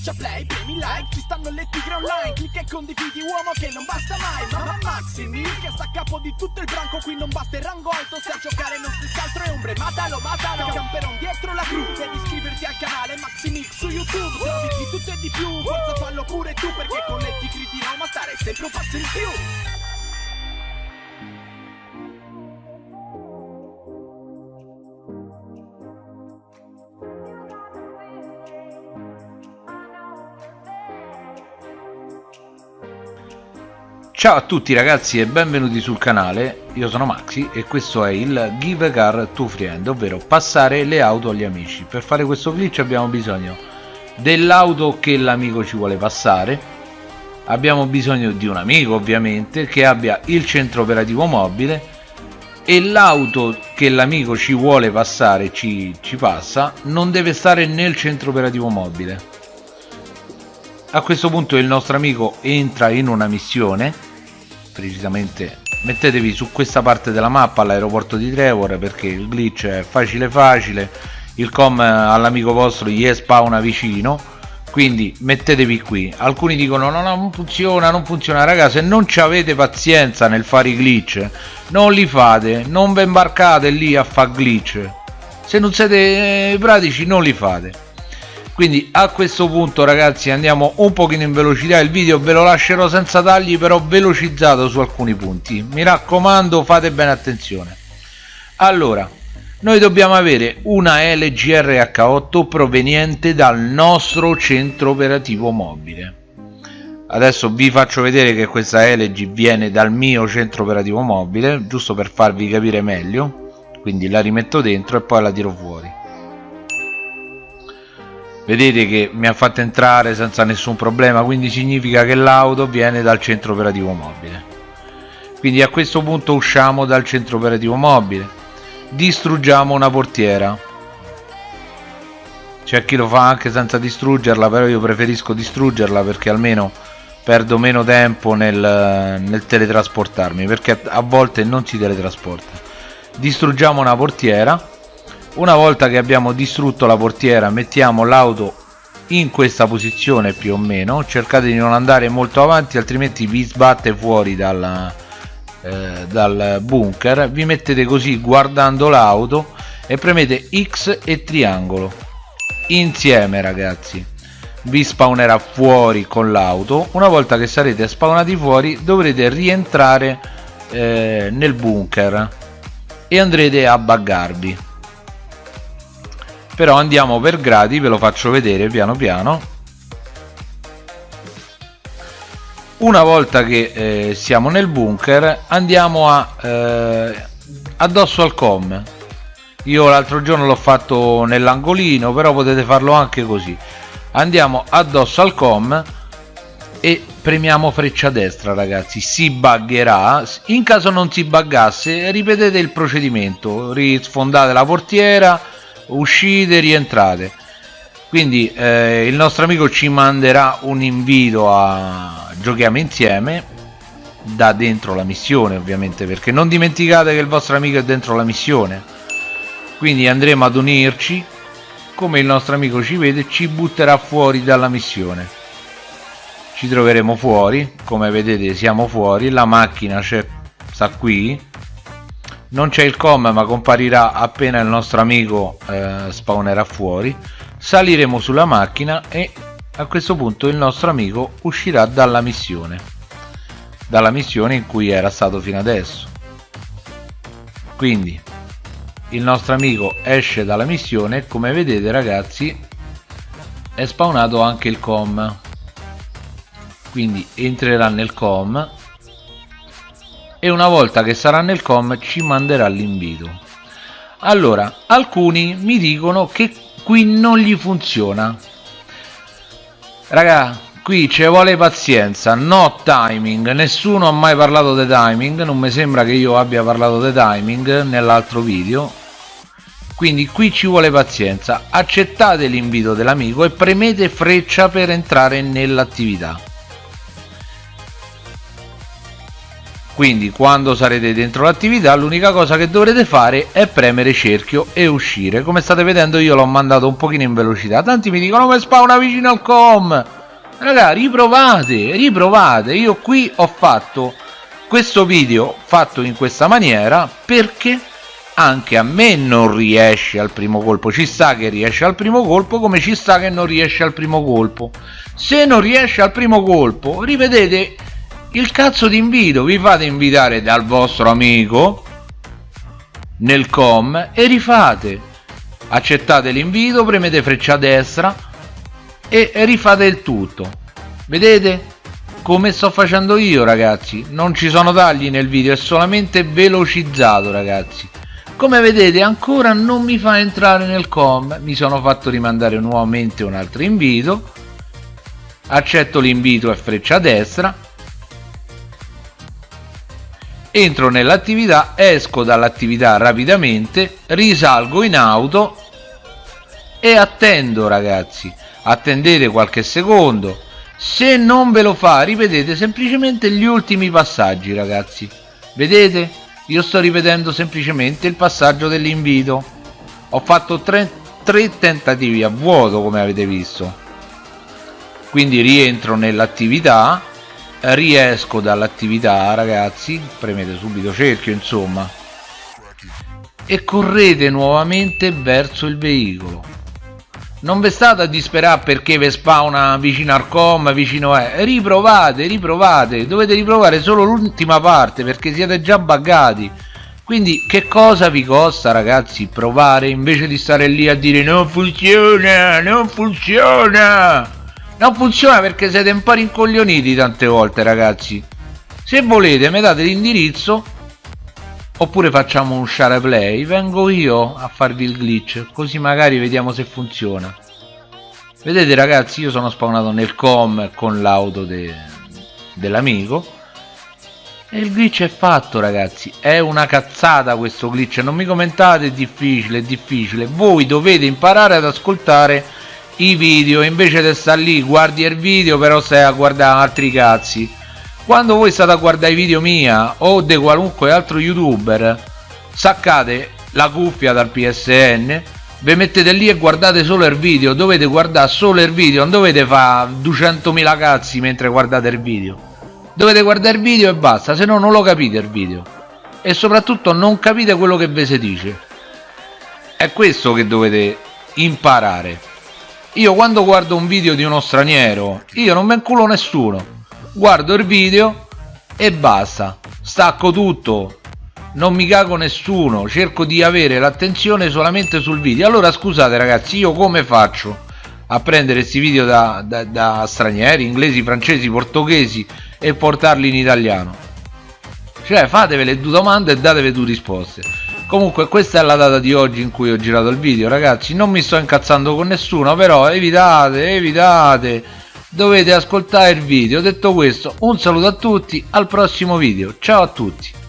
Schiaccia play, premi like, ci stanno le tigre online Clicca e condividi uomo che non basta mai Mamma Maximi che sta a capo di tutto il branco Qui non basta il rango alto, se a giocare non si altro è ombre Matalo, matalo, camperon dietro la cru Devi iscriverti al canale Maximix su YouTube Trovi di tutto e di più, forza fallo pure tu Perché con le tigri di Roma stare sempre un passo in più Ciao a tutti ragazzi e benvenuti sul canale, io sono Maxi e questo è il Give a Car to Friend, ovvero passare le auto agli amici. Per fare questo glitch abbiamo bisogno dell'auto che l'amico ci vuole passare, abbiamo bisogno di un amico ovviamente che abbia il centro operativo mobile e l'auto che l'amico ci vuole passare, ci, ci passa, non deve stare nel centro operativo mobile. A questo punto il nostro amico entra in una missione precisamente mettetevi su questa parte della mappa all'aeroporto di Trevor perché il glitch è facile facile il com all'amico vostro gli spawna vicino quindi mettetevi qui. Alcuni dicono no, no non funziona non funziona ragazzi se non ci avete pazienza nel fare i glitch non li fate non vi imbarcate lì a fare glitch. Se non siete pratici non li fate quindi a questo punto ragazzi andiamo un pochino in velocità. Il video ve lo lascerò senza tagli però velocizzato su alcuni punti. Mi raccomando fate bene attenzione. Allora noi dobbiamo avere una LGR H8 proveniente dal nostro centro operativo mobile. Adesso vi faccio vedere che questa LG viene dal mio centro operativo mobile giusto per farvi capire meglio. Quindi la rimetto dentro e poi la tiro fuori vedete che mi ha fatto entrare senza nessun problema quindi significa che l'auto viene dal centro operativo mobile. Quindi a questo punto usciamo dal centro operativo mobile distruggiamo una portiera. C'è chi lo fa anche senza distruggerla però io preferisco distruggerla perché almeno perdo meno tempo nel, nel teletrasportarmi perché a volte non si teletrasporta. Distruggiamo una portiera una volta che abbiamo distrutto la portiera mettiamo l'auto in questa posizione più o meno. Cercate di non andare molto avanti altrimenti vi sbatte fuori dal, eh, dal bunker. Vi mettete così guardando l'auto e premete X e triangolo. Insieme ragazzi. Vi spawnerà fuori con l'auto. Una volta che sarete spawnati fuori dovrete rientrare eh, nel bunker e andrete a buggarvi però andiamo per gradi ve lo faccio vedere piano piano. Una volta che eh, siamo nel bunker andiamo a eh, addosso al com. Io l'altro giorno l'ho fatto nell'angolino però potete farlo anche così. Andiamo addosso al com e premiamo freccia destra ragazzi. Si buggerà in caso non si buggasse ripetete il procedimento. Risfondate la portiera uscite rientrate. Quindi eh, il nostro amico ci manderà un invito a giochiamo insieme da dentro la missione ovviamente perché non dimenticate che il vostro amico è dentro la missione. Quindi andremo ad unirci come il nostro amico ci vede ci butterà fuori dalla missione. Ci troveremo fuori come vedete siamo fuori la macchina sta qui non c'è il com ma comparirà appena il nostro amico eh, spawnerà fuori. Saliremo sulla macchina e a questo punto il nostro amico uscirà dalla missione. Dalla missione in cui era stato fino adesso. Quindi il nostro amico esce dalla missione e come vedete ragazzi è spawnato anche il com. Quindi entrerà nel com e una volta che sarà nel com ci manderà l'invito. Allora alcuni mi dicono che qui non gli funziona. Raga qui ci vuole pazienza no timing. Nessuno ha mai parlato di timing non mi sembra che io abbia parlato di timing nell'altro video. Quindi qui ci vuole pazienza. Accettate l'invito dell'amico e premete freccia per entrare nell'attività quindi quando sarete dentro l'attività l'unica cosa che dovrete fare è premere cerchio e uscire. Come state vedendo io l'ho mandato un pochino in velocità. Tanti mi dicono come spawna vicino al com raga riprovate riprovate. Io qui ho fatto questo video fatto in questa maniera perché anche a me non riesce al primo colpo. Ci sta che riesce al primo colpo come ci sta che non riesce al primo colpo. Se non riesce al primo colpo rivedete il cazzo di invito vi fate invitare dal vostro amico nel com e rifate. Accettate l'invito premete freccia destra e rifate il tutto. Vedete come sto facendo io ragazzi? Non ci sono tagli nel video è solamente velocizzato ragazzi. Come vedete ancora non mi fa entrare nel com. Mi sono fatto rimandare nuovamente un altro invito. Accetto l'invito e freccia destra entro nell'attività esco dall'attività rapidamente risalgo in auto e attendo ragazzi. Attendete qualche secondo. Se non ve lo fa ripetete semplicemente gli ultimi passaggi ragazzi. Vedete? Io sto ripetendo semplicemente il passaggio dell'invito. Ho fatto tre, tre tentativi a vuoto come avete visto. Quindi rientro nell'attività riesco dall'attività ragazzi. Premete subito cerchio insomma. E correte nuovamente verso il veicolo. Non vi state a disperare perché vi spawna vicino al com vicino a riprovate riprovate. Dovete riprovare solo l'ultima parte perché siete già buggati. Quindi che cosa vi costa ragazzi provare invece di stare lì a dire non funziona non funziona non funziona perché siete un po' rincoglioniti tante volte ragazzi. Se volete mi date l'indirizzo oppure facciamo un share play. Vengo io a farvi il glitch così magari vediamo se funziona. Vedete ragazzi io sono spawnato nel com con l'auto de dell'amico. E il glitch è fatto ragazzi. È una cazzata questo glitch. Non mi commentate è difficile è difficile. Voi dovete imparare ad ascoltare i video invece di stare lì guardi il video però stai a guardare altri cazzi. Quando voi state a guardare i video mia o di qualunque altro youtuber saccate la cuffia dal psn vi mettete lì e guardate solo il video dovete guardare solo il video non dovete fare 200.000 cazzi mentre guardate il video. Dovete guardare il video e basta se no non lo capite il video. E soprattutto non capite quello che vi si dice. È questo che dovete imparare io quando guardo un video di uno straniero io non mi inculo nessuno. Guardo il video e basta. Stacco tutto. Non mi cago nessuno. Cerco di avere l'attenzione solamente sul video. Allora scusate ragazzi io come faccio a prendere questi video da, da, da stranieri inglesi francesi portoghesi e portarli in italiano? Cioè fatevi le due domande e datevi due risposte comunque questa è la data di oggi in cui ho girato il video ragazzi. Non mi sto incazzando con nessuno però evitate evitate. Dovete ascoltare il video. Detto questo un saluto a tutti al prossimo video. Ciao a tutti